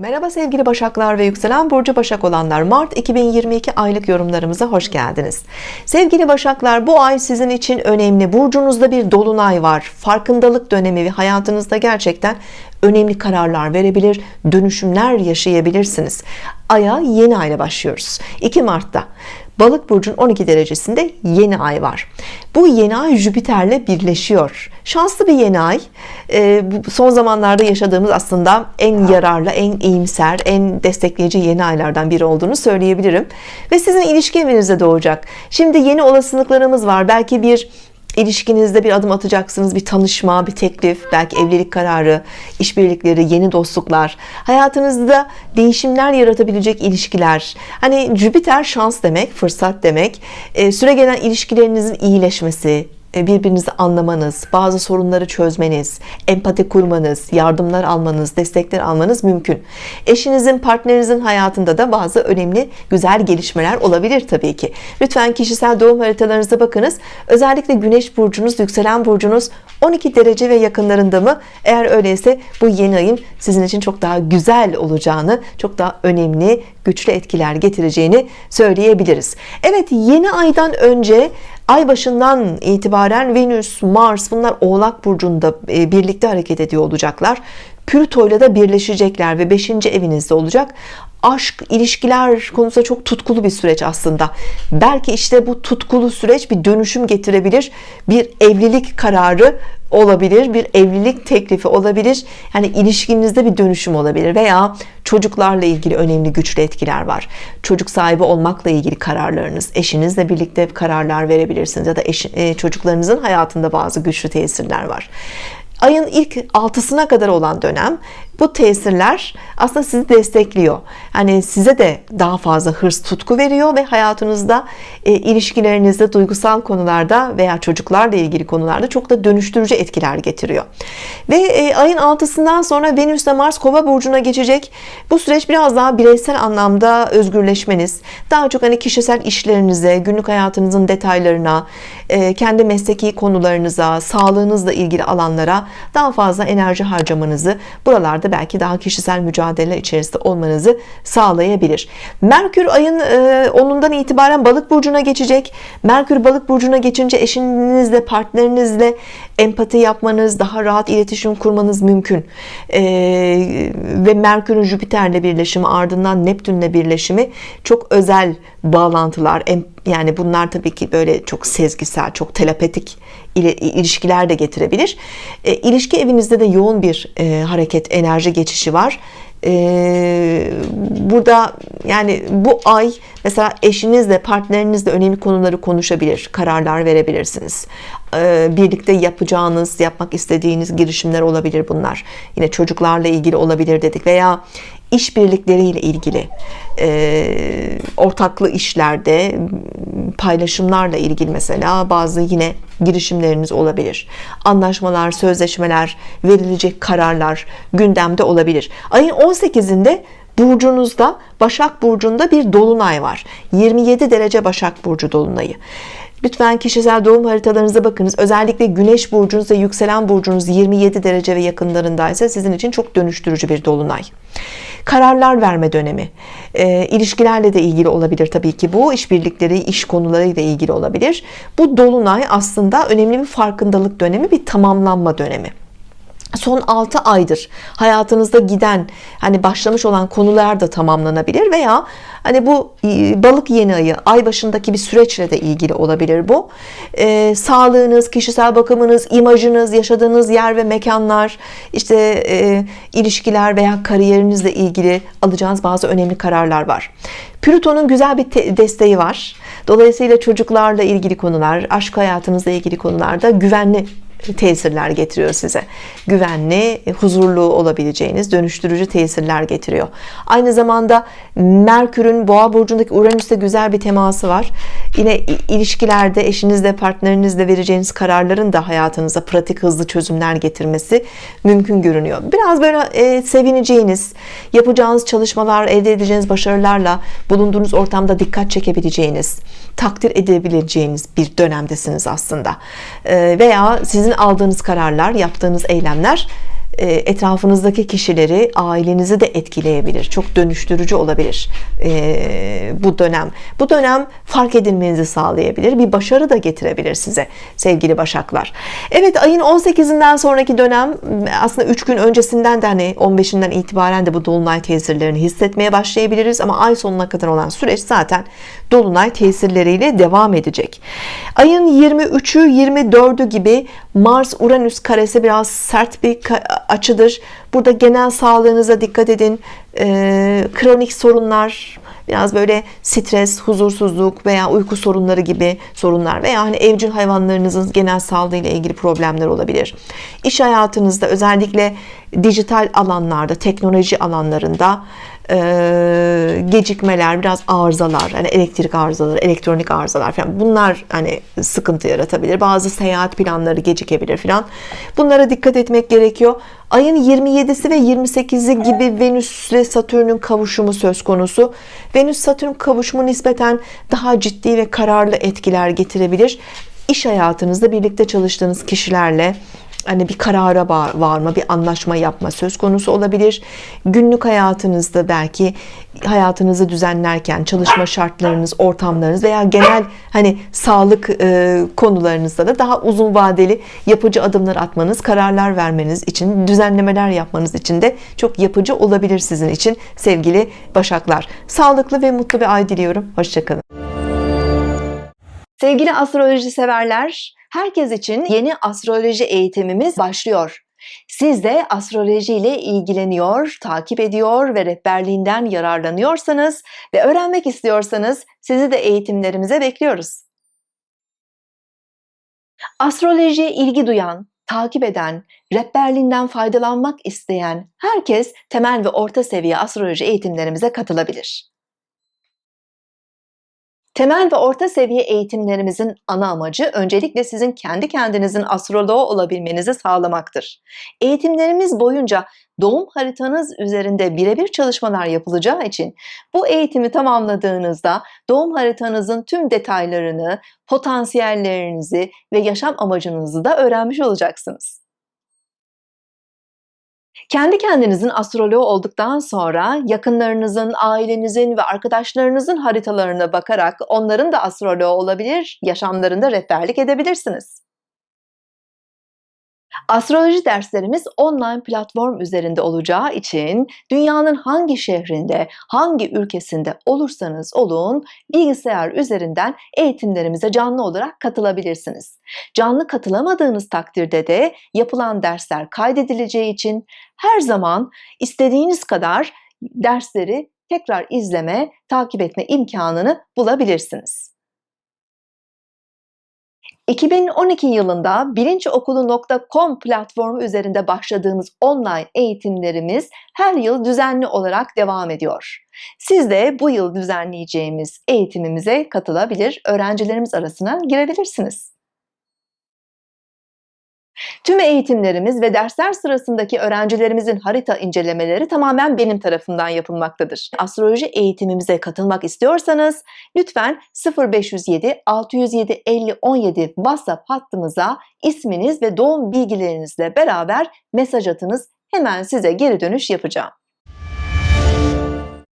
Merhaba sevgili Başaklar ve yükselen burcu Başak olanlar. Mart 2022 aylık yorumlarımıza hoş geldiniz. Sevgili Başaklar bu ay sizin için önemli. Burcunuzda bir dolunay var. Farkındalık dönemi ve hayatınızda gerçekten önemli kararlar verebilir dönüşümler yaşayabilirsiniz. Aya yeni ayla başlıyoruz. 2 Mart'ta Balık burcun 12 derecesinde yeni ay var. Bu yeni ay Jüpiter'le birleşiyor. Şanslı bir yeni ay. E, bu son zamanlarda yaşadığımız aslında en yararlı, en iyimser, en destekleyici yeni aylardan biri olduğunu söyleyebilirim. Ve sizin ilişki evinizde doğacak. Şimdi yeni olasılıklarımız var. Belki bir ilişkinizde bir adım atacaksınız bir tanışma bir teklif belki evlilik kararı işbirlikleri yeni dostluklar. Hayatınızda değişimler yaratabilecek ilişkiler. Hani Jüpiter şans demek fırsat demek. E, süre gelen ilişkilerinizin iyileşmesi birbirinizi anlamanız, bazı sorunları çözmeniz, empati kurmanız, yardımlar almanız, destekler almanız mümkün. Eşinizin, partnerinizin hayatında da bazı önemli güzel gelişmeler olabilir tabii ki. Lütfen kişisel doğum haritalarınıza bakınız. Özellikle güneş burcunuz, yükselen burcunuz 12 derece ve yakınlarında mı? Eğer öyleyse bu yeni ayın sizin için çok daha güzel olacağını, çok daha önemli, güçlü etkiler getireceğini söyleyebiliriz. Evet yeni aydan önce ay başından itibaren Venüs, Mars bunlar Oğlak Burcu'nda e, birlikte hareket ediyor olacaklar. Plüto ile de birleşecekler ve 5. evinizde olacak aşk, ilişkiler konusunda çok tutkulu bir süreç aslında. Belki işte bu tutkulu süreç bir dönüşüm getirebilir. Bir evlilik kararı olabilir. Bir evlilik teklifi olabilir. Yani ilişkinizde bir dönüşüm olabilir veya çocuklarla ilgili önemli güçlü etkiler var. Çocuk sahibi olmakla ilgili kararlarınız, eşinizle birlikte kararlar verebilirsiniz ya da eş, e, çocuklarınızın hayatında bazı güçlü tesirler var ayın ilk altısına kadar olan dönem bu tesirler aslında sizi destekliyor. Yani size de daha fazla hırs tutku veriyor ve hayatınızda e, ilişkilerinizde duygusal konularda veya çocuklarla ilgili konularda çok da dönüştürücü etkiler getiriyor. Ve e, ayın altısından sonra Venüs ile Mars Kova burcuna geçecek. Bu süreç biraz daha bireysel anlamda özgürleşmeniz, daha çok hani kişisel işlerinize, günlük hayatınızın detaylarına, e, kendi mesleki konularınıza, sağlığınızla ilgili alanlara daha fazla enerji harcamanızı buralarda belki daha kişisel mücadele içerisinde olmanızı sağlayabilir. Merkür ayın 10'undan e, itibaren balık burcuna geçecek. Merkür balık burcuna geçince eşinizle partnerinizle empati yapmanız daha rahat iletişim kurmanız mümkün. Ee, ve Merkür'ün Jüpiter'le birleşimi ardından Neptün'le birleşimi çok özel bağlantılar yani bunlar tabii ki böyle çok sezgisel çok telepatik ilişkiler de getirebilir. E, ilişki evinizde de yoğun bir e, hareket enerji geçişi var. E, burada yani bu ay mesela eşinizle partnerinizle önemli konuları konuşabilir kararlar verebilirsiniz. E, birlikte yapacağınız yapmak istediğiniz girişimler olabilir bunlar. Yine çocuklarla ilgili olabilir dedik veya işbirlikleriyle ilgili e, ortaklı işlerde paylaşımlarla ilgili mesela bazı yine girişimleriniz olabilir anlaşmalar sözleşmeler verilecek kararlar gündemde olabilir ayın 18'inde burcunuzda Başak Burcu'nda bir dolunay var 27 derece Başak Burcu dolunayı Lütfen kişisel doğum haritalarınıza bakınız. Özellikle Güneş burcunuz ve yükselen burcunuz 27 derece ve yakınlarındaysa sizin için çok dönüştürücü bir dolunay. Kararlar verme dönemi. E, ilişkilerle de ilgili olabilir tabii ki bu. işbirlikleri, iş konularıyla ilgili olabilir. Bu dolunay aslında önemli bir farkındalık dönemi, bir tamamlanma dönemi son 6 aydır hayatınızda giden hani başlamış olan konular da tamamlanabilir veya hani bu e, balık yeni ayı ay başındaki bir süreçle de ilgili olabilir bu. Ee, sağlığınız kişisel bakımınız imajınız yaşadığınız yer ve mekanlar işte e, ilişkiler veya kariyerinizle ilgili alacağınız bazı önemli kararlar var. Plüton'un güzel bir desteği var. Dolayısıyla çocuklarla ilgili konular aşk hayatınızla ilgili konularda güvenli tesirler getiriyor size. Güvenli huzurlu olabileceğiniz dönüştürücü tesirler getiriyor. Aynı zamanda Merkür'ün boğa burcundaki Uranüs'te güzel bir teması var yine ilişkilerde eşinizle partnerinizle vereceğiniz kararların da hayatınıza pratik hızlı çözümler getirmesi mümkün görünüyor. Biraz böyle e, sevineceğiniz yapacağınız çalışmalar elde edeceğiniz başarılarla bulunduğunuz ortamda dikkat çekebileceğiniz takdir edebileceğiniz bir dönemdesiniz aslında. E, veya sizin aldığınız kararlar yaptığınız eylemler etrafınızdaki kişileri, ailenizi de etkileyebilir. Çok dönüştürücü olabilir e, bu dönem. Bu dönem fark edilmenizi sağlayabilir. Bir başarı da getirebilir size sevgili Başaklar. Evet ayın 18'inden sonraki dönem aslında 3 gün öncesinden de hani 15'inden itibaren de bu dolunay tesirlerini hissetmeye başlayabiliriz ama ay sonuna kadar olan süreç zaten dolunay tesirleriyle devam edecek. Ayın 23'ü 24'ü gibi Mars Uranüs karesi biraz sert bir açıdır. Burada genel sağlığınıza dikkat edin. Ee, kronik sorunlar, biraz böyle stres, huzursuzluk veya uyku sorunları gibi sorunlar veya hani evcil hayvanlarınızın genel sağlığı ile ilgili problemler olabilir. İş hayatınızda özellikle dijital alanlarda, teknoloji alanlarında e, gecikmeler, biraz arızalar, hani elektrik arızaları, elektronik arızalar falan bunlar hani sıkıntı yaratabilir. Bazı seyahat planları gecikebilir falan. Bunlara dikkat etmek gerekiyor. Ayın 27'si ve 28'i gibi Venüs ile Satürn'ün kavuşumu söz konusu. Venüs Satürn kavuşumu nispeten daha ciddi ve kararlı etkiler getirebilir. İş hayatınızda birlikte çalıştığınız kişilerle hani bir karara varma, bir anlaşma yapma söz konusu olabilir. Günlük hayatınızda belki hayatınızı düzenlerken çalışma şartlarınız, ortamlarınız veya genel hani sağlık e, konularınızda da daha uzun vadeli yapıcı adımlar atmanız, kararlar vermeniz için, düzenlemeler yapmanız için de çok yapıcı olabilir sizin için sevgili Başaklar. Sağlıklı ve mutlu bir ay diliyorum. Hoşçakalın. Sevgili astroloji severler, herkes için yeni astroloji eğitimimiz başlıyor. Siz de astroloji ile ilgileniyor, takip ediyor ve rehberliğinden yararlanıyorsanız ve öğrenmek istiyorsanız sizi de eğitimlerimize bekliyoruz. Astrolojiye ilgi duyan, takip eden, rehberliğinden faydalanmak isteyen herkes temel ve orta seviye astroloji eğitimlerimize katılabilir. Temel ve orta seviye eğitimlerimizin ana amacı öncelikle sizin kendi kendinizin astroloğu olabilmenizi sağlamaktır. Eğitimlerimiz boyunca doğum haritanız üzerinde birebir çalışmalar yapılacağı için bu eğitimi tamamladığınızda doğum haritanızın tüm detaylarını, potansiyellerinizi ve yaşam amacınızı da öğrenmiş olacaksınız. Kendi kendinizin astroloğu olduktan sonra yakınlarınızın, ailenizin ve arkadaşlarınızın haritalarına bakarak onların da astroloğu olabilir, yaşamlarında rehberlik edebilirsiniz. Astroloji derslerimiz online platform üzerinde olacağı için dünyanın hangi şehrinde, hangi ülkesinde olursanız olun bilgisayar üzerinden eğitimlerimize canlı olarak katılabilirsiniz. Canlı katılamadığınız takdirde de yapılan dersler kaydedileceği için her zaman istediğiniz kadar dersleri tekrar izleme, takip etme imkanını bulabilirsiniz. 2012 yılında bilinçokulu.com platformu üzerinde başladığımız online eğitimlerimiz her yıl düzenli olarak devam ediyor. Siz de bu yıl düzenleyeceğimiz eğitimimize katılabilir, öğrencilerimiz arasına girebilirsiniz. Tüm eğitimlerimiz ve dersler sırasındaki öğrencilerimizin harita incelemeleri tamamen benim tarafından yapılmaktadır. Astroloji eğitimimize katılmak istiyorsanız lütfen 0507 607 50 17 WhatsApp hattımıza isminiz ve doğum bilgilerinizle beraber mesaj atınız. Hemen size geri dönüş yapacağım.